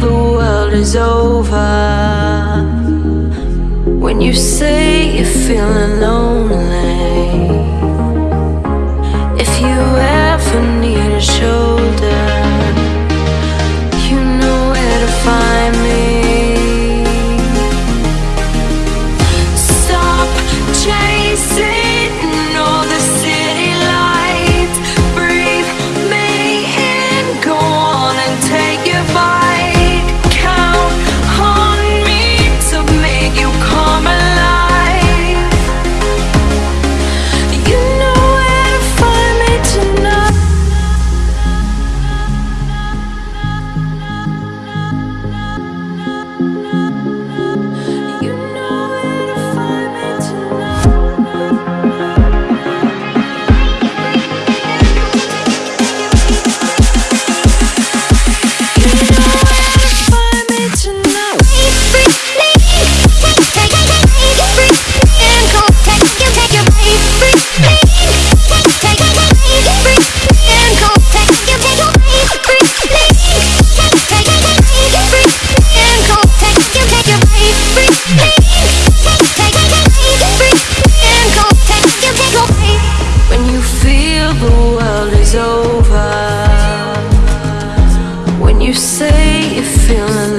the world is over. When you say you're feeling lonely If you ever need a shoulder You say you're feeling